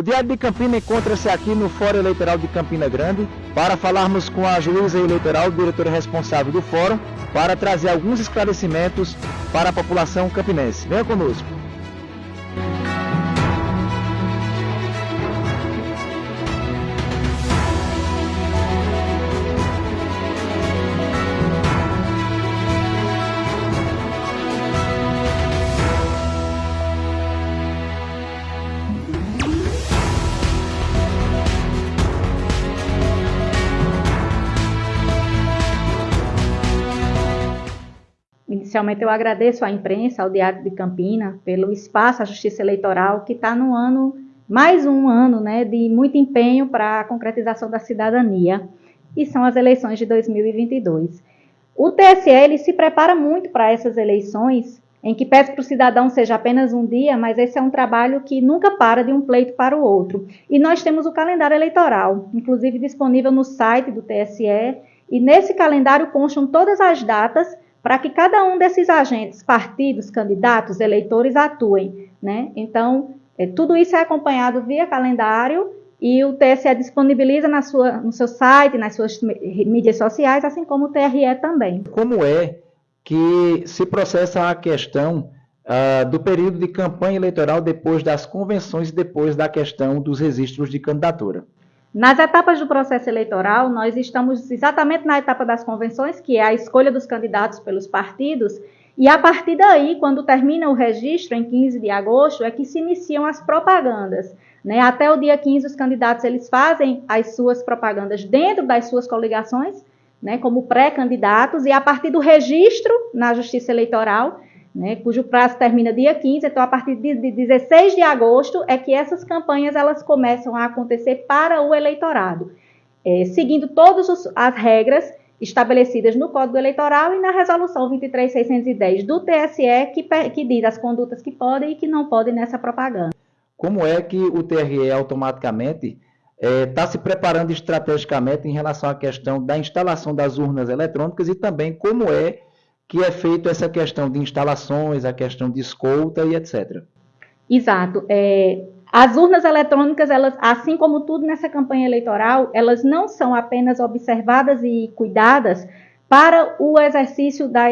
O Diário de Campina encontra-se aqui no Fórum Eleitoral de Campina Grande para falarmos com a juíza eleitoral, diretora responsável do fórum, para trazer alguns esclarecimentos para a população campinense. Venha conosco. Inicialmente, eu agradeço à imprensa, ao Diário de Campina, pelo espaço à Justiça Eleitoral, que está no ano, mais um ano, né, de muito empenho para a concretização da cidadania, e são as eleições de 2022. O TSE ele se prepara muito para essas eleições, em que pede para o cidadão seja apenas um dia, mas esse é um trabalho que nunca para de um pleito para o outro. E nós temos o calendário eleitoral, inclusive disponível no site do TSE, e nesse calendário constam todas as datas para que cada um desses agentes, partidos, candidatos, eleitores atuem. Né? Então, é, tudo isso é acompanhado via calendário e o TSE disponibiliza na sua, no seu site, nas suas mídias sociais, assim como o TRE também. Como é que se processa a questão uh, do período de campanha eleitoral depois das convenções e depois da questão dos registros de candidatura? Nas etapas do processo eleitoral, nós estamos exatamente na etapa das convenções, que é a escolha dos candidatos pelos partidos, e a partir daí, quando termina o registro, em 15 de agosto, é que se iniciam as propagandas. Né? Até o dia 15, os candidatos eles fazem as suas propagandas dentro das suas coligações, né, como pré-candidatos, e a partir do registro na Justiça Eleitoral, né, cujo prazo termina dia 15, então a partir de, de 16 de agosto é que essas campanhas elas começam a acontecer para o eleitorado, é, seguindo todas as regras estabelecidas no Código Eleitoral e na Resolução 23610 do TSE, que, que diz as condutas que podem e que não podem nessa propaganda. Como é que o TRE automaticamente está é, se preparando estrategicamente em relação à questão da instalação das urnas eletrônicas e também como é que é feito essa questão de instalações, a questão de escolta e etc. Exato. É, as urnas eletrônicas, elas, assim como tudo nessa campanha eleitoral, elas não são apenas observadas e cuidadas para o exercício da,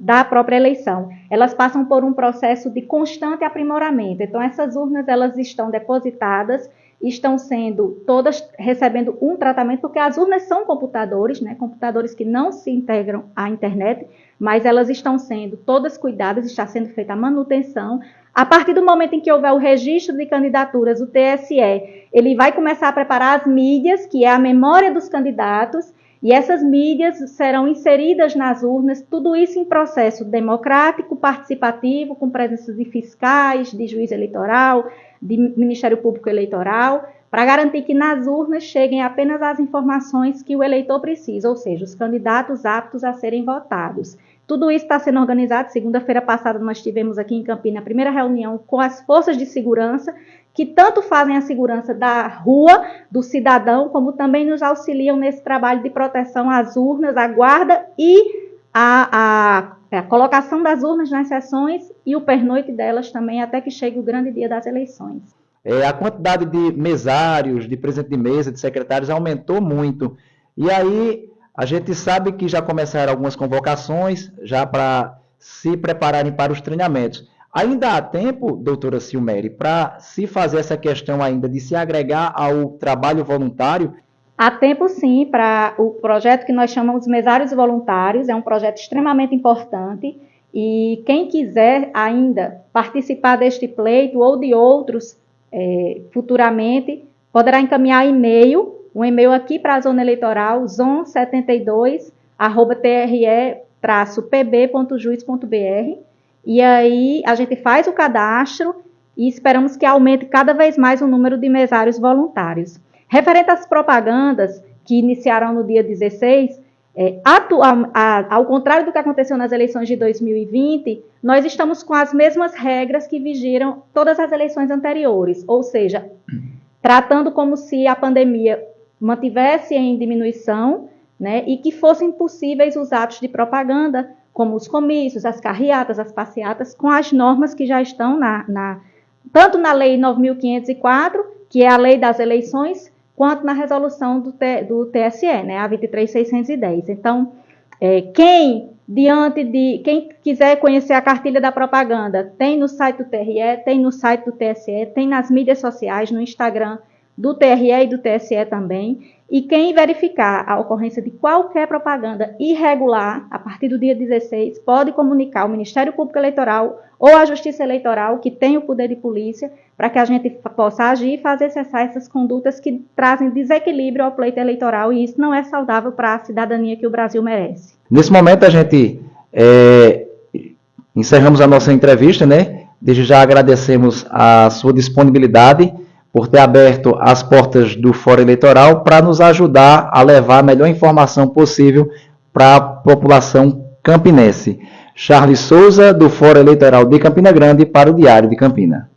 da própria eleição. Elas passam por um processo de constante aprimoramento. Então, essas urnas elas estão depositadas estão sendo todas recebendo um tratamento, porque as urnas são computadores, né, computadores que não se integram à internet, mas elas estão sendo todas cuidadas, está sendo feita a manutenção. A partir do momento em que houver o registro de candidaturas, o TSE, ele vai começar a preparar as mídias, que é a memória dos candidatos, e essas mídias serão inseridas nas urnas, tudo isso em processo democrático, participativo, com presença de fiscais, de juiz eleitoral, de Ministério Público Eleitoral, para garantir que nas urnas cheguem apenas as informações que o eleitor precisa, ou seja, os candidatos aptos a serem votados. Tudo isso está sendo organizado. Segunda-feira passada nós tivemos aqui em Campinas a primeira reunião com as forças de segurança, que tanto fazem a segurança da rua, do cidadão, como também nos auxiliam nesse trabalho de proteção às urnas, à guarda e a, a é a colocação das urnas nas sessões e o pernoite delas também, até que chegue o grande dia das eleições. É, a quantidade de mesários, de presidente de mesa, de secretários aumentou muito. E aí a gente sabe que já começaram algumas convocações, já para se prepararem para os treinamentos. Ainda há tempo, doutora Silmeri, para se fazer essa questão ainda de se agregar ao trabalho voluntário Há tempo, sim, para o projeto que nós chamamos Mesários Voluntários, é um projeto extremamente importante e quem quiser ainda participar deste pleito ou de outros é, futuramente, poderá encaminhar e-mail, um e-mail aqui para a zona eleitoral, zon72, arroba tre-pb.juiz.br e aí a gente faz o cadastro e esperamos que aumente cada vez mais o número de mesários voluntários. Referente às propagandas que iniciaram no dia 16, é, a, ao contrário do que aconteceu nas eleições de 2020, nós estamos com as mesmas regras que vigiram todas as eleições anteriores, ou seja, tratando como se a pandemia mantivesse em diminuição né, e que fossem possíveis os atos de propaganda, como os comícios, as carreatas, as passeatas, com as normas que já estão na, na tanto na Lei 9.504 que é a lei das eleições, quanto na resolução do, do TSE, né, a 23610. Então, é, quem diante de quem quiser conhecer a cartilha da propaganda, tem no site do TRE, tem no site do TSE, tem nas mídias sociais, no Instagram do TRE e do TSE também. E quem verificar a ocorrência de qualquer propaganda irregular, a partir do dia 16, pode comunicar ao Ministério Público Eleitoral ou à Justiça Eleitoral, que tem o poder de polícia, para que a gente possa agir e fazer cessar essas condutas que trazem desequilíbrio ao pleito eleitoral, e isso não é saudável para a cidadania que o Brasil merece. Nesse momento, a gente é, encerramos a nossa entrevista, né? Desde já agradecemos a sua disponibilidade por ter aberto as portas do Fórum Eleitoral para nos ajudar a levar a melhor informação possível para a população campinense. Charles Souza, do Fórum Eleitoral de Campina Grande, para o Diário de Campina.